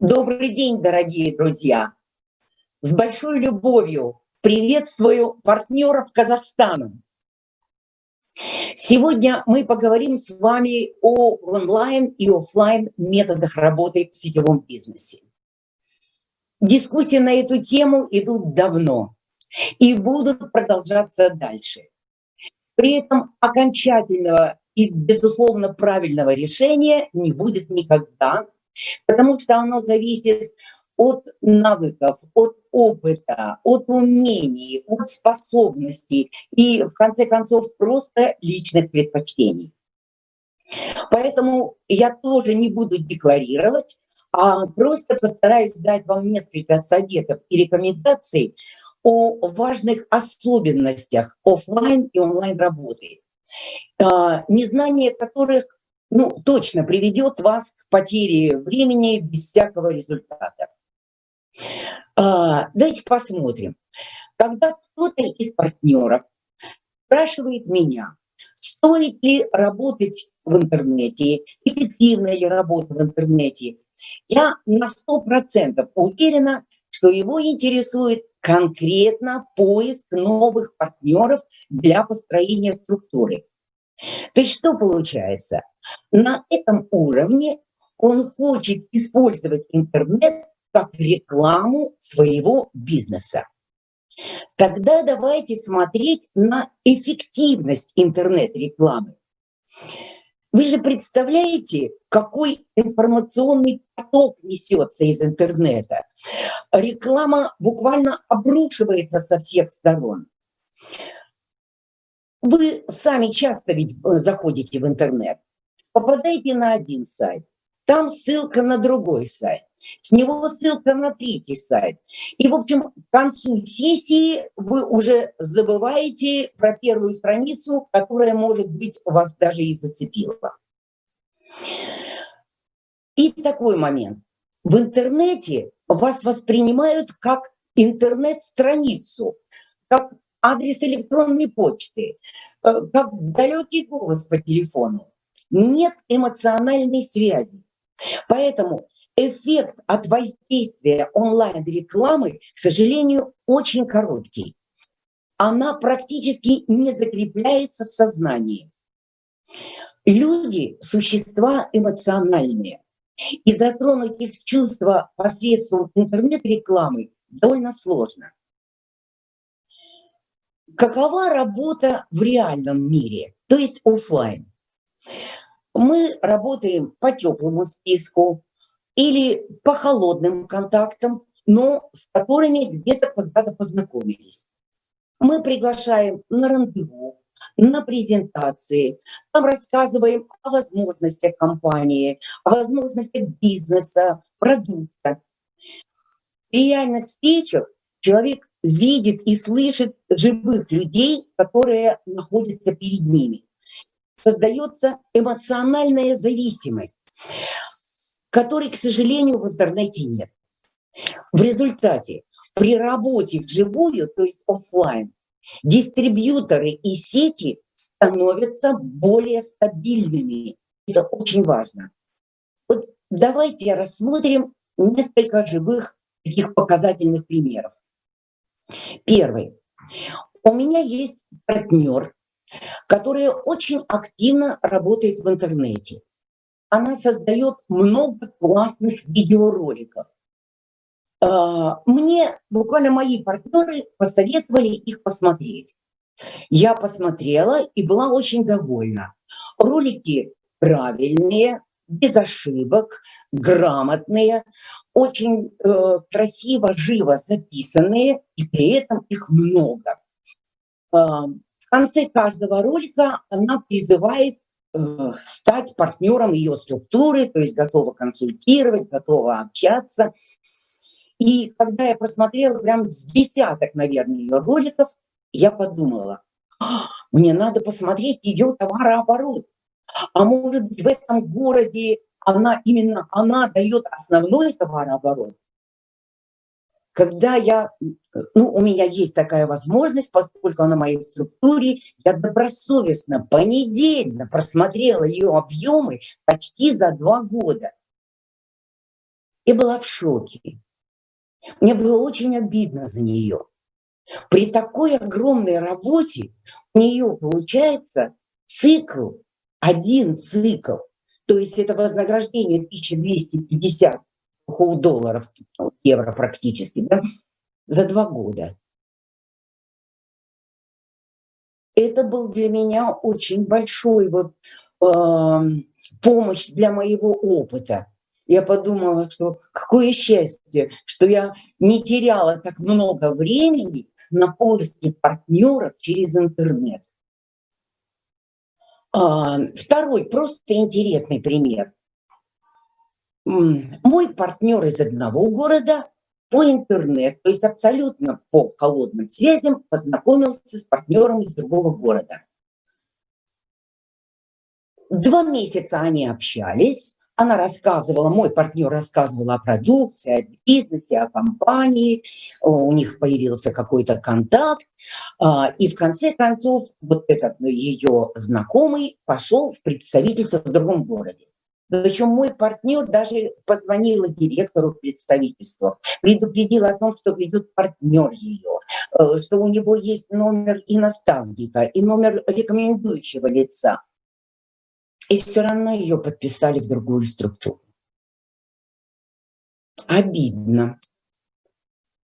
Добрый день, дорогие друзья! С большой любовью приветствую партнеров Казахстана. Сегодня мы поговорим с вами о онлайн и офлайн методах работы в сетевом бизнесе. Дискуссии на эту тему идут давно и будут продолжаться дальше. При этом окончательного и, безусловно, правильного решения не будет никогда, потому что оно зависит от навыков, от опыта, от умений, от способностей и, в конце концов, просто личных предпочтений. Поэтому я тоже не буду декларировать, а просто постараюсь дать вам несколько советов и рекомендаций о важных особенностях офлайн и онлайн работы, а, незнание которых ну, точно приведет вас к потере времени без всякого результата. А, давайте посмотрим. Когда кто-то из партнеров спрашивает меня, стоит ли работать в интернете, эффективна ли работа в интернете, я на 100% уверена, что его интересует конкретно поиск новых партнеров для построения структуры. То есть что получается? На этом уровне он хочет использовать интернет как рекламу своего бизнеса. Тогда давайте смотреть на эффективность интернет-рекламы. Вы же представляете, какой информационный поток несется из интернета. Реклама буквально обрушивается со всех сторон. Вы сами часто ведь э, заходите в интернет, попадаете на один сайт, там ссылка на другой сайт, с него ссылка на третий сайт. И, в общем, к концу сессии вы уже забываете про первую страницу, которая, может быть, вас даже и зацепила. И такой момент. В интернете вас воспринимают как интернет-страницу, как адрес электронной почты, э, как далекий голос по телефону. Нет эмоциональной связи. Поэтому эффект от воздействия онлайн-рекламы, к сожалению, очень короткий. Она практически не закрепляется в сознании. Люди – существа эмоциональные. И затронуть их чувства посредством интернет-рекламы довольно сложно. Какова работа в реальном мире, то есть офлайн? Мы работаем по теплому списку или по холодным контактам, но с которыми где-то когда-то познакомились. Мы приглашаем на рандеву, на презентации, там рассказываем о возможностях компании, о возможностях бизнеса, продукта. При реальных встречах человек видит и слышит живых людей, которые находятся перед ними. Создается эмоциональная зависимость, которой, к сожалению, в интернете нет. В результате при работе вживую, то есть офлайн, дистрибьюторы и сети становятся более стабильными. Это очень важно. Вот давайте рассмотрим несколько живых таких показательных примеров. Первый. У меня есть партнер, которая очень активно работает в интернете. Она создает много классных видеороликов. А, мне буквально мои партнеры посоветовали их посмотреть. Я посмотрела и была очень довольна. Ролики правильные, без ошибок, грамотные, очень э, красиво, живо записанные, и при этом их много. В конце каждого ролика она призывает э, стать партнером ее структуры, то есть готова консультировать, готова общаться. И когда я просмотрела прям с десяток, наверное, ее роликов, я подумала, «А, мне надо посмотреть ее товарооборот. А может быть, в этом городе она, именно она дает основной товарооборот. Когда я, ну, у меня есть такая возможность, поскольку она в моей структуре, я добросовестно, понедельно просмотрела ее объемы почти за два года. и была в шоке. Мне было очень обидно за нее. При такой огромной работе у нее получается цикл, один цикл, то есть это вознаграждение 1250 долларов, ну, евро практически, да, за два года. Это был для меня очень большой вот э, помощь для моего опыта. Я подумала, что какое счастье, что я не теряла так много времени на поиски партнеров через интернет. А, второй просто интересный пример. Мой партнер из одного города по интернету, то есть абсолютно по холодным связям, познакомился с партнером из другого города. Два месяца они общались, она рассказывала, мой партнер рассказывал о продукции, о бизнесе, о компании, у них появился какой-то контакт, а, и в конце концов вот этот ну, ее знакомый пошел в представительство в другом городе. Причем мой партнер даже позвонил директору представительства, предупредил о том, что придет партнер ее, э, что у него есть номер и наставника, и номер рекомендующего лица и все равно ее подписали в другую структуру. Обидно.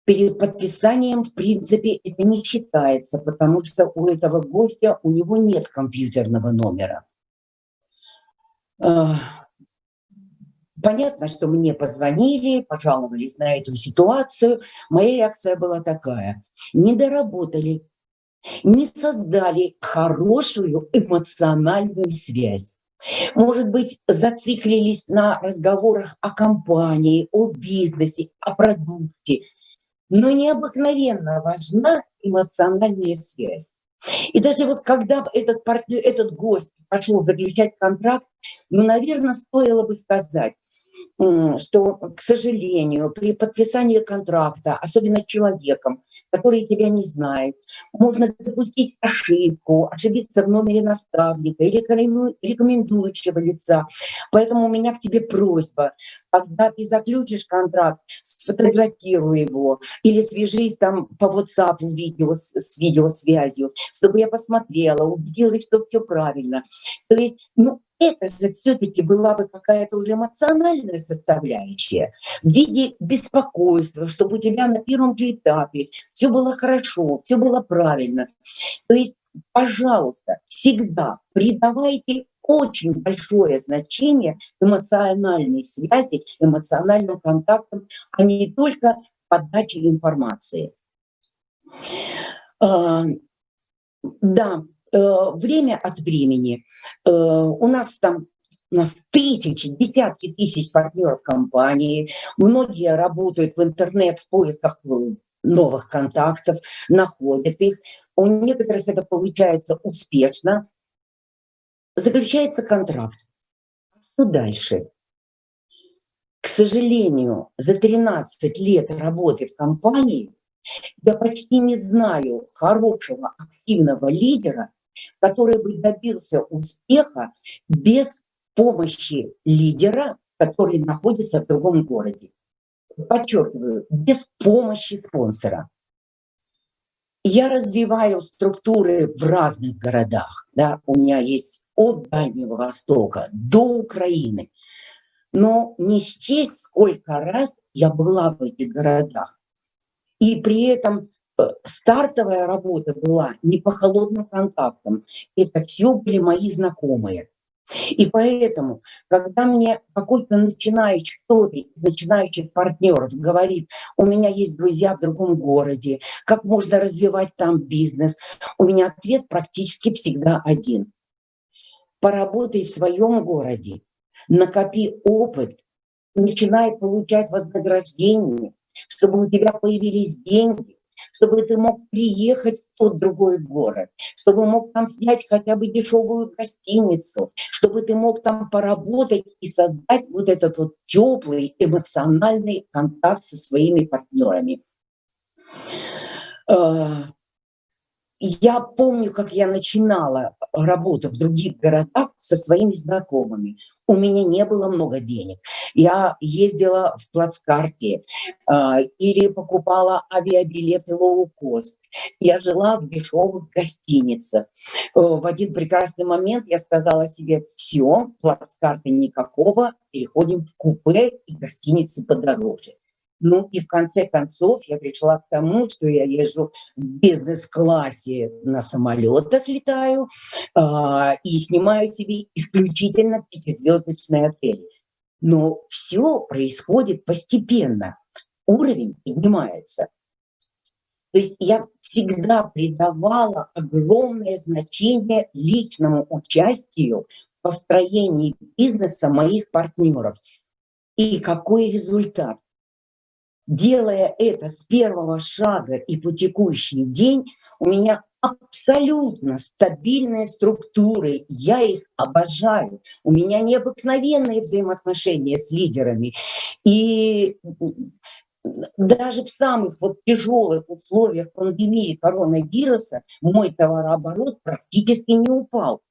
Перед подписанием, в принципе, это не считается, потому что у этого гостя, у него нет компьютерного номера. Понятно, что мне позвонили, пожаловались на эту ситуацию. Моя реакция была такая. Не доработали, не создали хорошую эмоциональную связь. Может быть, зациклились на разговорах о компании, о бизнесе, о продукте. Но необыкновенно важна эмоциональная связь. И даже вот когда этот партнер, этот гость пошел заключать контракт, ну, наверное, стоило бы сказать, что, к сожалению, при подписании контракта, особенно человеком, который тебя не знает. Можно допустить ошибку, ошибиться в номере наставника или рекомендующего лица. Поэтому у меня к тебе просьба, когда ты заключишь контракт, сфотографируй его или свяжись там по WhatsApp видео, с видеосвязью, чтобы я посмотрела, убедилась, что все правильно. То есть, ну, это же все-таки была бы какая-то уже эмоциональная составляющая в виде беспокойства, чтобы у тебя на первом же этапе все было хорошо, все было правильно. То есть, пожалуйста, всегда придавайте очень большое значение эмоциональной связи, эмоциональным контактам, а не только подаче информации. А, да, время от времени. Э, у нас там у нас тысячи, десятки тысяч партнеров компании. Многие работают в интернет в поисках э, новых контактов, находят их. У некоторых это получается успешно. Заключается контракт. Что дальше? К сожалению, за 13 лет работы в компании я почти не знаю хорошего активного лидера, который бы добился успеха без помощи лидера, который находится в другом городе. Подчеркиваю, без помощи спонсора. Я развиваю структуры в разных городах. Да? У меня есть от Дальнего Востока до Украины. Но не счесть, сколько раз я была в этих городах. И при этом стартовая работа была не по холодным контактам. Это все были мои знакомые. И поэтому, когда мне какой-то начинающий, кто-то из начинающих партнеров говорит, у меня есть друзья в другом городе, как можно развивать там бизнес, у меня ответ практически всегда один. Поработай в своем городе, накопи опыт, начинай получать вознаграждение, чтобы у тебя появились деньги, чтобы ты мог приехать в тот другой город, чтобы мог там снять хотя бы дешевую гостиницу, чтобы ты мог там поработать и создать вот этот вот теплый эмоциональный контакт со своими партнерами. Я помню, как я начинала работу в других городах со своими знакомыми. у меня не было много денег. Я ездила в плацкарте э, или покупала авиабилеты лоу-кост. Я жила в дешевых гостиницах. Э, в один прекрасный момент я сказала себе, все, плацкарты никакого, переходим в купе и гостиницы подороже. Ну и в конце концов я пришла к тому, что я езжу в бизнес-классе на самолетах летаю э, и снимаю себе исключительно пятизвездочные отели. Но все происходит постепенно, уровень поднимается. То есть я всегда придавала огромное значение личному участию в построении бизнеса моих партнеров. И какой результат? Делая это с первого шага и по текущий день, у меня абсолютно стабильные структуры, я их обожаю. У меня необыкновенные взаимоотношения с лидерами. И даже в самых вот тяжелых условиях пандемии коронавируса мой товарооборот практически не упал.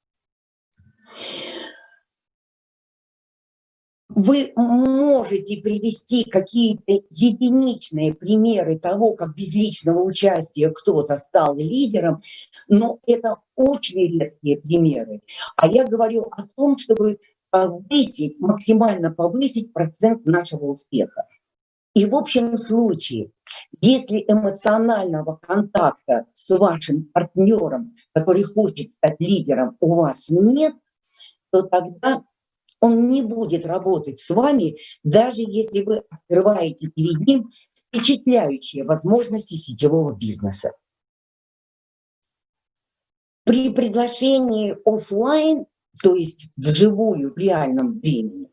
Вы можете привести какие-то единичные примеры того, как без личного участия кто-то стал лидером, но это очень редкие примеры. А я говорю о том, чтобы повысить, максимально повысить процент нашего успеха. И в общем случае, если эмоционального контакта с вашим партнером, который хочет стать лидером, у вас нет, то тогда он не будет работать с вами, даже если вы открываете перед ним впечатляющие возможности сетевого бизнеса. При приглашении офлайн, то есть вживую, в реальном времени,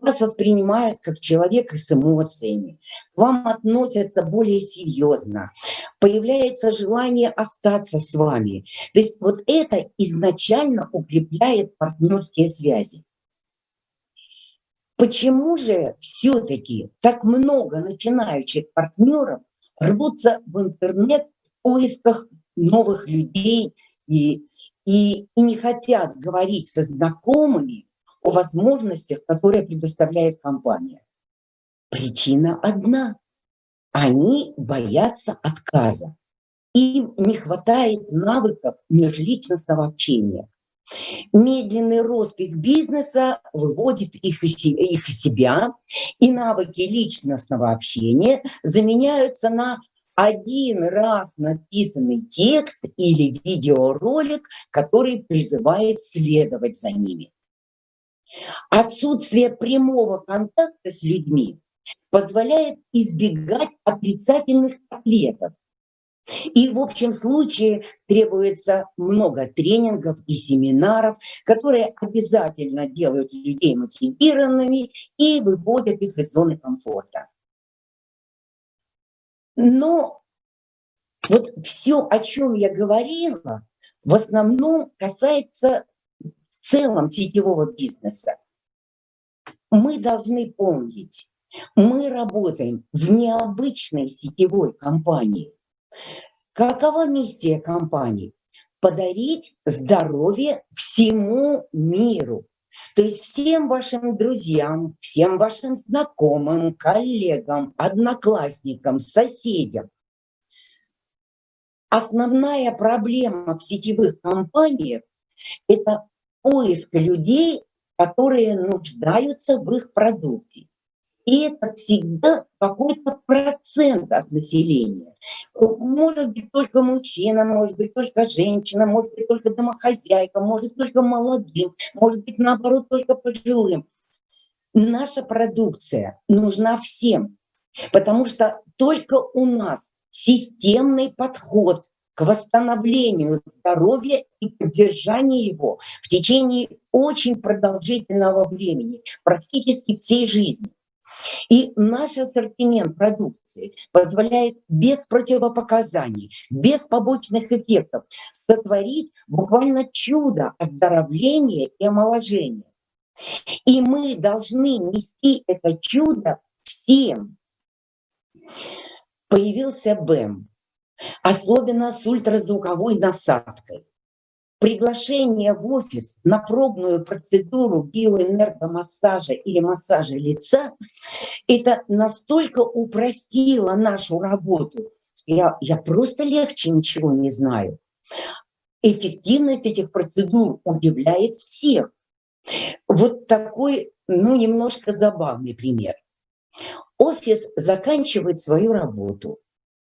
вас воспринимают как человека с эмоциями, вам относятся более серьезно, появляется желание остаться с вами. То есть вот это изначально укрепляет партнерские связи. Почему же все-таки так много начинающих партнеров рвутся в интернет в поисках новых людей и, и, и не хотят говорить со знакомыми о возможностях, которые предоставляет компания? Причина одна. Они боятся отказа. Им не хватает навыков межличностного общения. Медленный рост их бизнеса выводит их из, их из себя, и навыки личностного общения заменяются на один раз написанный текст или видеоролик, который призывает следовать за ними. Отсутствие прямого контакта с людьми позволяет избегать отрицательных ответов, и в общем случае требуется много тренингов и семинаров, которые обязательно делают людей мотивированными и выводят их из зоны комфорта. Но вот все, о чем я говорила, в основном касается в целом сетевого бизнеса. Мы должны помнить, мы работаем в необычной сетевой компании. Какова миссия компании? Подарить здоровье всему миру. То есть всем вашим друзьям, всем вашим знакомым, коллегам, одноклассникам, соседям. Основная проблема в сетевых компаниях – это поиск людей, которые нуждаются в их продукте. И это всегда какой-то процент от населения. Может быть только мужчина, может быть только женщина, может быть только домохозяйка, может только молодым, может быть наоборот только пожилым. Наша продукция нужна всем, потому что только у нас системный подход к восстановлению здоровья и поддержанию его в течение очень продолжительного времени, практически всей жизни. И наш ассортимент продукции позволяет без противопоказаний, без побочных эффектов сотворить буквально чудо оздоровления и омоложения. И мы должны нести это чудо всем. Появился БЭМ, особенно с ультразвуковой насадкой. Приглашение в офис на пробную процедуру биоэнергомассажа или массажа лица, это настолько упростило нашу работу. Я, я просто легче ничего не знаю. Эффективность этих процедур удивляет всех. Вот такой, ну, немножко забавный пример. Офис заканчивает свою работу.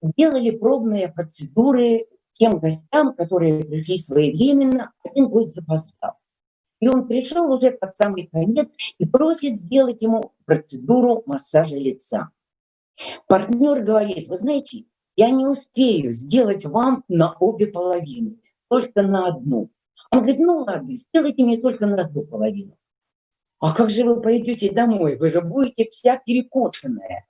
Делали пробные процедуры тем гостям, которые пришли своевременно, один гость запоздал. И он пришел уже под самый конец и просит сделать ему процедуру массажа лица. Партнер говорит, вы знаете, я не успею сделать вам на обе половины, только на одну. Он говорит, ну ладно, сделайте мне только на одну половину. А как же вы пойдете домой? Вы же будете вся перекошенная.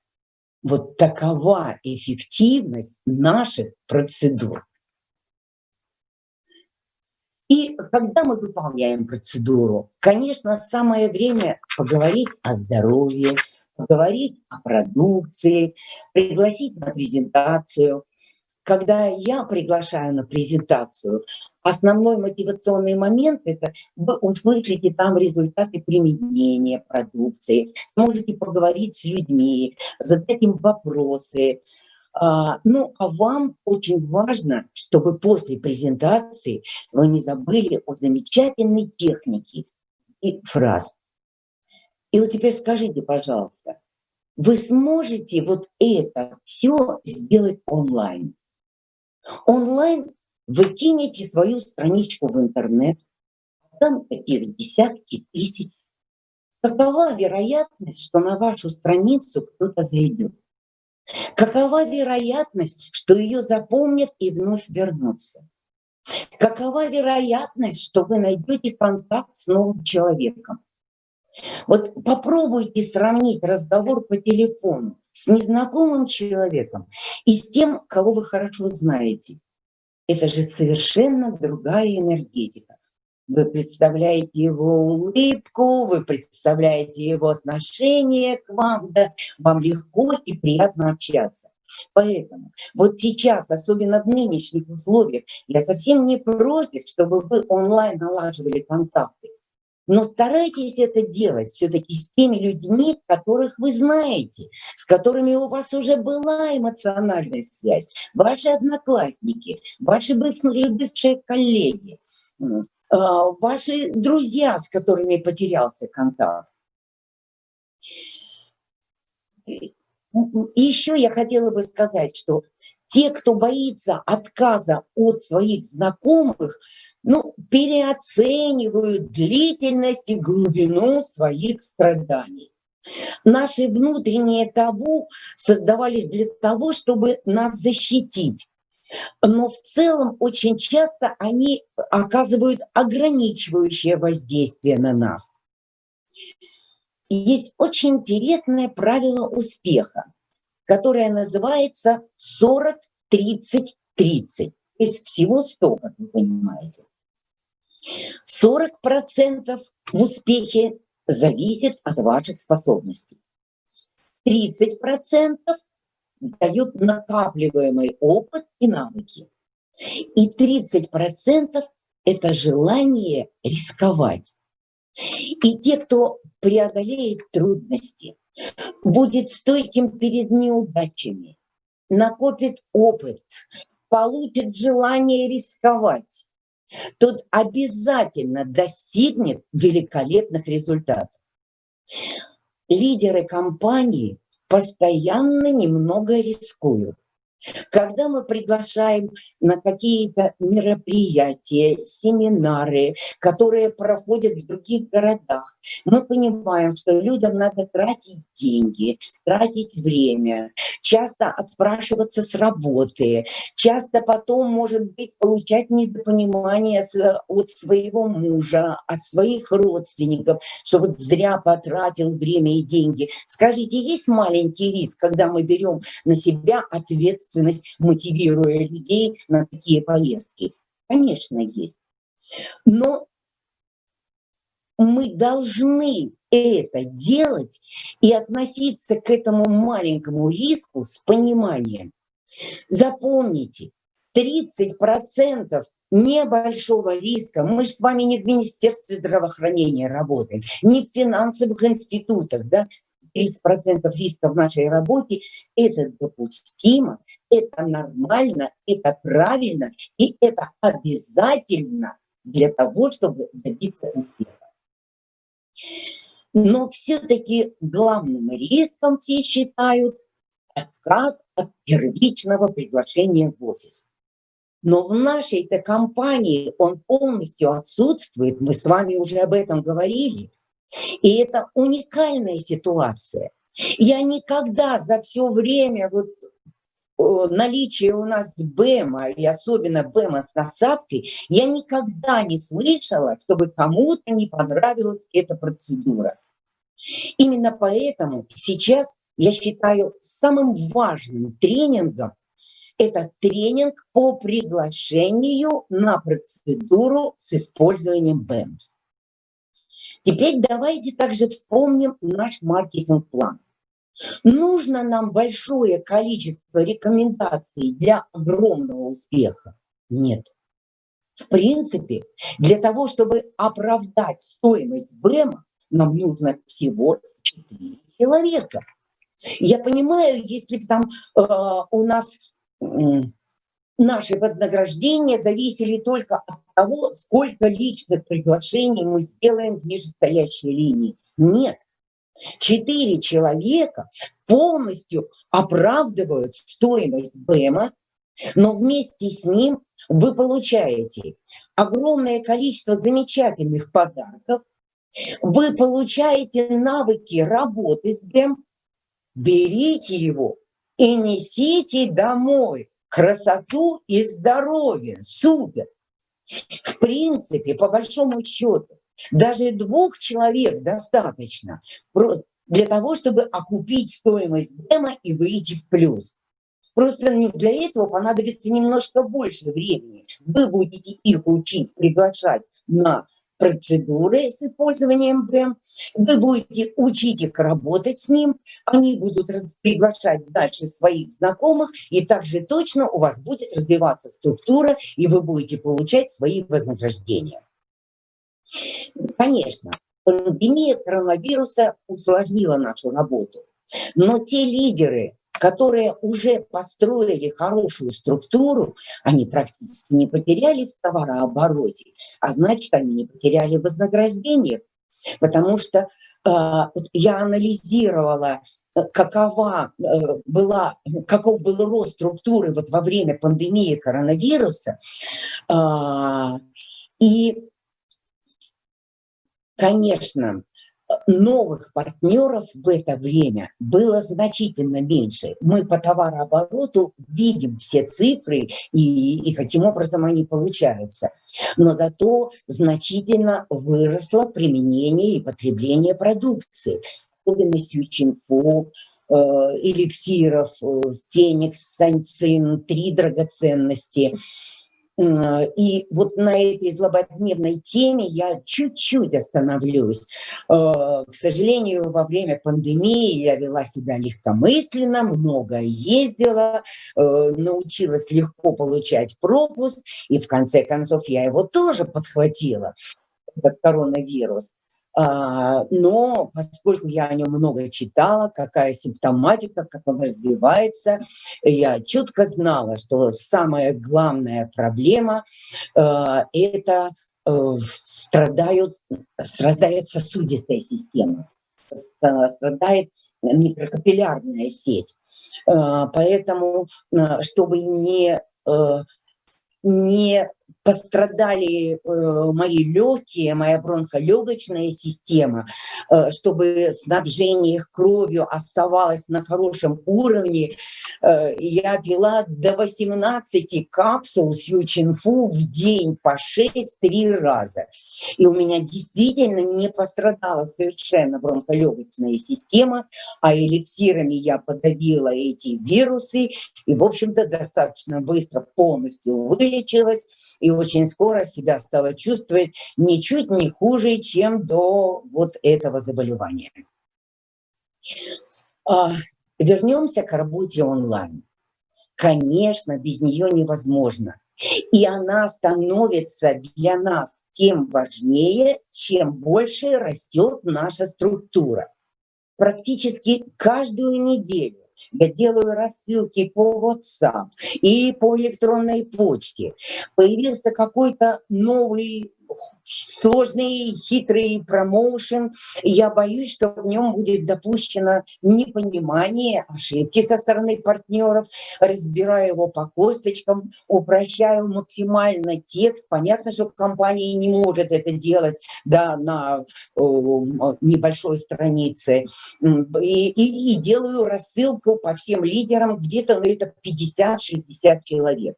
Вот такова эффективность наших процедур. И когда мы выполняем процедуру, конечно, самое время поговорить о здоровье, поговорить о продукции, пригласить на презентацию. Когда я приглашаю на презентацию, основной мотивационный момент – это вы услышите там результаты применения продукции, сможете поговорить с людьми, задать им вопросы, ну, а вам очень важно, чтобы после презентации вы не забыли о замечательной технике и фраз. И вот теперь скажите, пожалуйста, вы сможете вот это все сделать онлайн? Онлайн вы кинете свою страничку в интернет, там таких десятки тысяч. Какова вероятность, что на вашу страницу кто-то зайдет? Какова вероятность, что ее запомнят и вновь вернутся? Какова вероятность, что вы найдете контакт с новым человеком? Вот попробуйте сравнить разговор по телефону с незнакомым человеком и с тем, кого вы хорошо знаете. Это же совершенно другая энергетика. Вы представляете его улыбку, вы представляете его отношение к вам, да, вам легко и приятно общаться. Поэтому вот сейчас, особенно в нынешних условиях, я совсем не против, чтобы вы онлайн налаживали контакты. Но старайтесь это делать все-таки с теми людьми, которых вы знаете, с которыми у вас уже была эмоциональная связь, ваши одноклассники, ваши бывшие, коллеги. А, ваши друзья, с которыми потерялся контакт. Еще я хотела бы сказать, что те, кто боится отказа от своих знакомых, ну, переоценивают длительность и глубину своих страданий. Наши внутренние табу создавались для того, чтобы нас защитить но в целом очень часто они оказывают ограничивающее воздействие на нас. Есть очень интересное правило успеха, которое называется 40-30-30. То есть всего 100, как вы понимаете. 40% в успехе зависит от ваших способностей. 30% дают накапливаемый опыт и навыки. И 30% это желание рисковать. И те, кто преодолеет трудности, будет стойким перед неудачами, накопит опыт, получит желание рисковать, тот обязательно достигнет великолепных результатов. Лидеры компании постоянно немного рискуют. Когда мы приглашаем на какие-то мероприятия, семинары, которые проходят в других городах, мы понимаем, что людям надо тратить деньги, тратить время, часто отпрашиваться с работы, часто потом, может быть, получать недопонимание от своего мужа, от своих родственников, что вот зря потратил время и деньги. Скажите, есть маленький риск, когда мы берем на себя ответственность ответственность, мотивируя людей на такие поездки? Конечно, есть. Но мы должны это делать и относиться к этому маленькому риску с пониманием. Запомните, 30% небольшого риска. Мы же с вами не в Министерстве здравоохранения работаем, не в финансовых институтах, да, 30% риска в нашей работе, это допустимо, это нормально, это правильно, и это обязательно для того, чтобы добиться успеха. Но все-таки главным риском все считают отказ от первичного приглашения в офис. Но в нашей-то компании он полностью отсутствует, мы с вами уже об этом говорили. И это уникальная ситуация. Я никогда за все время вот наличие у нас БЭМа, и особенно БЭМа с насадкой, я никогда не слышала, чтобы кому-то не понравилась эта процедура. Именно поэтому сейчас я считаю самым важным тренингом это тренинг по приглашению на процедуру с использованием БЭМ. Теперь давайте также вспомним наш маркетинг-план. Нужно нам большое количество рекомендаций для огромного успеха? Нет. В принципе, для того, чтобы оправдать стоимость БЭМа, нам нужно всего 4 человека. Я понимаю, если бы там э, у нас наши вознаграждения зависели только от того, сколько личных приглашений мы сделаем в нижестоящей линии. Нет. Четыре человека полностью оправдывают стоимость БЭМа, но вместе с ним вы получаете огромное количество замечательных подарков, вы получаете навыки работы с БЭМ, берите его и несите домой красоту и здоровье. Супер! В принципе, по большому счету, даже двух человек достаточно для того, чтобы окупить стоимость демо и выйти в плюс. Просто для этого понадобится немножко больше времени. Вы будете их учить, приглашать на процедуры с использованием БЭМ, вы будете учить их работать с ним, они будут приглашать дальше своих знакомых, и также точно у вас будет развиваться структура, и вы будете получать свои вознаграждения. Конечно, пандемия коронавируса усложнила нашу работу, но те лидеры, которые уже построили хорошую структуру, они практически не потеряли в товарообороте, а значит, они не потеряли вознаграждение, потому что э, я анализировала какова э, была, каков был рост структуры вот во время пандемии коронавируса. Э, и, конечно, новых партнеров в это время было значительно меньше. Мы по товарообороту видим все цифры и, и каким образом они получаются. Но зато значительно выросло применение и потребление продукции, особенно Сючинфу, э, эликсиров, э, Феникс, Санцин, три драгоценности – и вот на этой злободневной теме я чуть-чуть остановлюсь. Э, к сожалению, во время пандемии я вела себя легкомысленно, много ездила, э, научилась легко получать пропуск, и в конце концов я его тоже подхватила, этот коронавирус. А, но поскольку я о нем много читала, какая симптоматика, как он развивается, я четко знала, что самая главная проблема э, – это э, страдают, страдает сосудистая система, страдает микрокапиллярная сеть. Э, поэтому, чтобы не не пострадали э, мои легкие, моя бронхолегочная система, э, чтобы снабжение их кровью оставалось на хорошем уровне. Э, я пила до 18 капсул сючинфу в день по 6-3 раза. И у меня действительно не пострадала совершенно бронхолегочная система, а эликсирами я подавила эти вирусы и, в общем-то, достаточно быстро полностью вылечилась и очень скоро себя стала чувствовать ничуть не хуже, чем до вот этого заболевания. А, вернемся к работе онлайн. конечно, без нее невозможно. И она становится для нас тем важнее, чем больше растет наша структура. Практически каждую неделю я делаю рассылки по WhatsApp и по электронной почте. Появился какой-то новый сложный, хитрый промоушен. Я боюсь, что в нем будет допущено непонимание, ошибки со стороны партнеров. Разбираю его по косточкам, упрощаю максимально текст. Понятно, что компания не может это делать да, на э, небольшой странице. И, и, и делаю рассылку по всем лидерам, где-то на это 50-60 человек.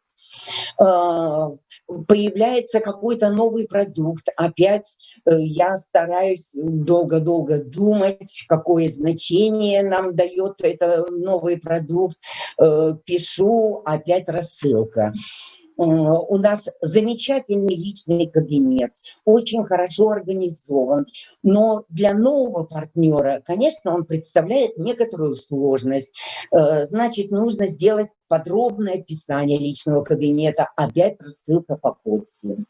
А, появляется какой-то новый продукт, опять э, я стараюсь долго-долго думать, какое значение нам дает этот новый продукт, э, пишу, опять рассылка. Э, у нас замечательный личный кабинет, очень хорошо организован, но для нового партнера, конечно, он представляет некоторую сложность. Э, значит, нужно сделать подробное описание личного кабинета, опять рассылка по почте.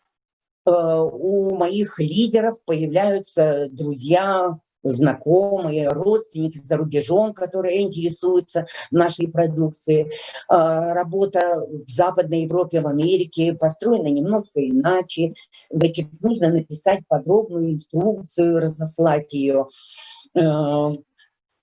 Э, у моих лидеров появляются друзья, знакомые, родственники за рубежом, которые интересуются нашей продукцией. А, работа в Западной Европе, в Америке построена немножко иначе. Значит, нужно написать подробную инструкцию, разослать ее. Э,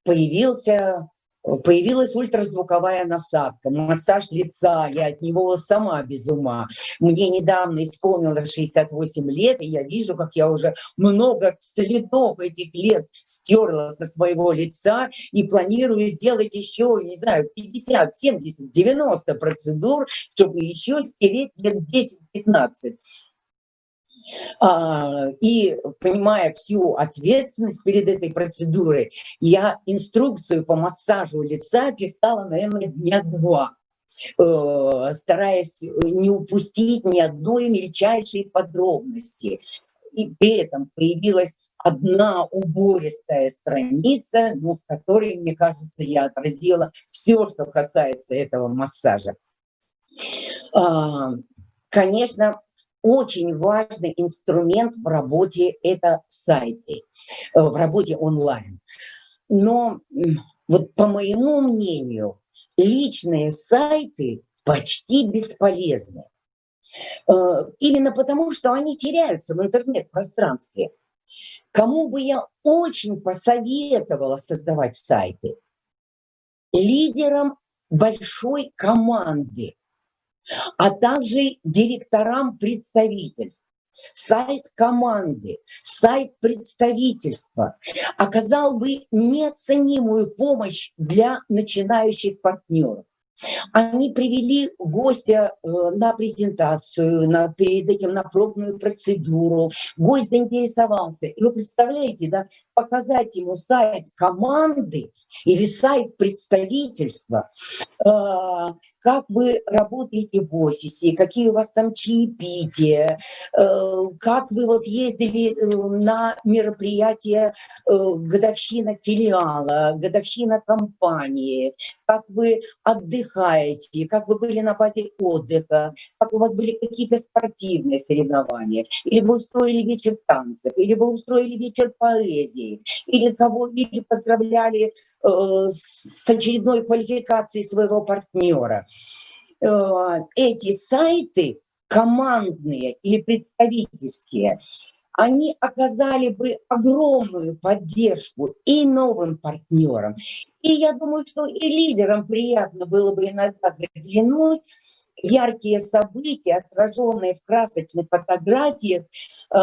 появился Появилась ультразвуковая насадка, массаж лица, я от него сама без ума. Мне недавно исполнилось 68 лет, и я вижу, как я уже много следов этих лет стерла со своего лица и планирую сделать еще, не знаю, 50, 70, 90 процедур, чтобы еще стереть лет 10-15. А, и понимая всю ответственность перед этой процедурой, я инструкцию по массажу лица писала, наверное, дня два э, стараясь не упустить ни одной мельчайшей подробности. И при этом появилась одна убористая страница, ну, в которой, мне кажется, я отразила все, что касается этого массажа. А, конечно, очень важный инструмент в работе это сайты, э, в работе онлайн. Но вот по моему мнению, личные сайты почти бесполезны. Э, именно потому, что они теряются в интернет-пространстве. Кому бы я очень посоветовала создавать сайты? Лидерам большой команды, а также директорам представительств сайт команды, сайт представительства оказал бы неоценимую помощь для начинающих партнеров. Они привели гостя э, на презентацию, на, перед этим на пробную процедуру. Гость заинтересовался. И вы представляете, да, показать ему сайт команды или сайт представительства, э, как вы работаете в офисе, какие у вас там чаепития, э, как вы вот ездили на мероприятие годовщина филиала, годовщина компании, как вы отдыхаете, как вы были на базе отдыха, как у вас были какие-то спортивные соревнования, или вы устроили вечер танцев, или вы устроили вечер поэзии, или кого или поздравляли э, с очередной квалификацией своего партнера. Э, эти сайты командные или представительские – они оказали бы огромную поддержку и новым партнерам. И я думаю, что и лидерам приятно было бы иногда заглянуть яркие события, отраженные в красочных фотографиях, э,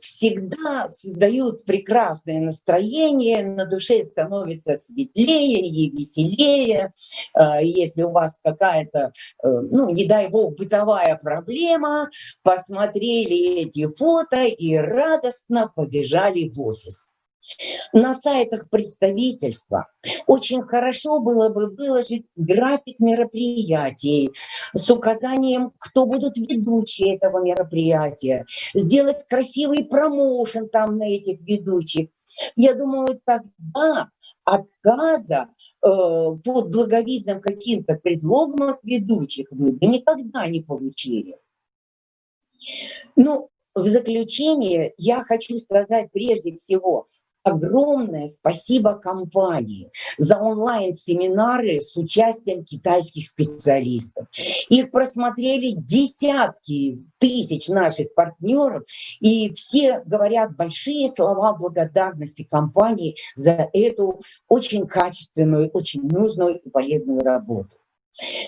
всегда создают прекрасное настроение, на душе становится светлее и веселее. Э, если у вас какая-то, э, ну, не дай бог, бытовая проблема, посмотрели эти фото и радостно побежали в офис. На сайтах представительства очень хорошо было бы выложить график мероприятий с указанием, кто будут ведущие этого мероприятия, сделать красивый промоушен там на этих ведущих. Я думаю, тогда отказа под благовидным каким-то предлогом от ведущих вы бы никогда не получили. Ну, в заключение я хочу сказать прежде всего, огромное спасибо компании за онлайн-семинары с участием китайских специалистов. Их просмотрели десятки тысяч наших партнеров, и все говорят большие слова благодарности компании за эту очень качественную, очень нужную и полезную работу.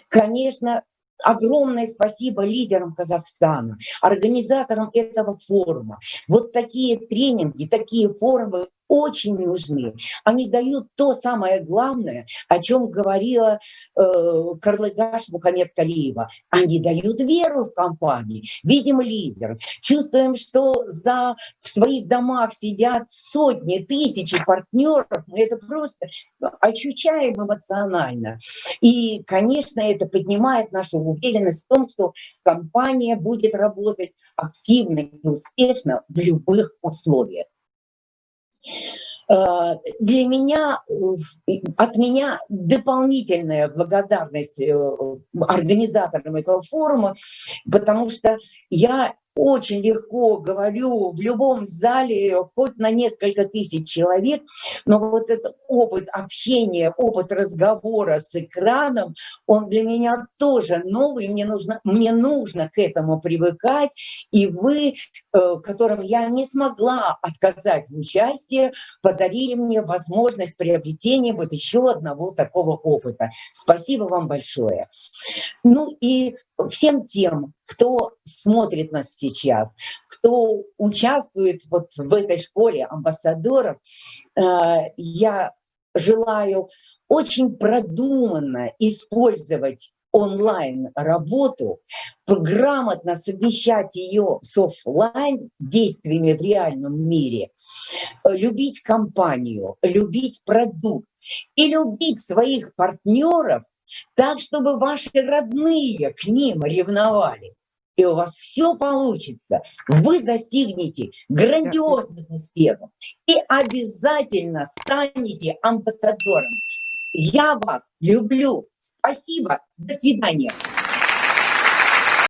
Конечно, Огромное спасибо лидерам Казахстана, организаторам этого форума. Вот такие тренинги, такие форумы очень нужны. Они дают то самое главное, о чем говорила э, Карлыгаш Мухаммед Калиева. Они дают веру в компании, видим лидер, чувствуем, что за, в своих домах сидят сотни, тысячи партнеров. Это просто ощущаем эмоционально. И, конечно, это поднимает нашу уверенность в том, что компания будет работать активно и успешно в любых условиях. Э, для меня, от меня дополнительная благодарность э, организаторам этого форума, потому что я очень легко говорю в любом зале, хоть на несколько тысяч человек, но вот этот опыт общения, опыт разговора с экраном, он для меня тоже новый, мне нужно, мне нужно к этому привыкать, и вы, э, которым я не смогла отказать в участии, подарили мне возможность приобретения вот еще одного такого опыта. Спасибо вам большое. Ну и всем тем, кто смотрит нас сейчас, кто участвует вот в этой школе амбассадоров, э, я желаю очень продуманно использовать онлайн-работу, грамотно совмещать ее с офлайн действиями в реальном мире, любить компанию, любить продукт и любить своих партнеров так, чтобы ваши родные к ним ревновали. И у вас все получится. Вы достигнете грандиозных успехов и обязательно станете амбассадором. Я вас люблю. Спасибо. До свидания.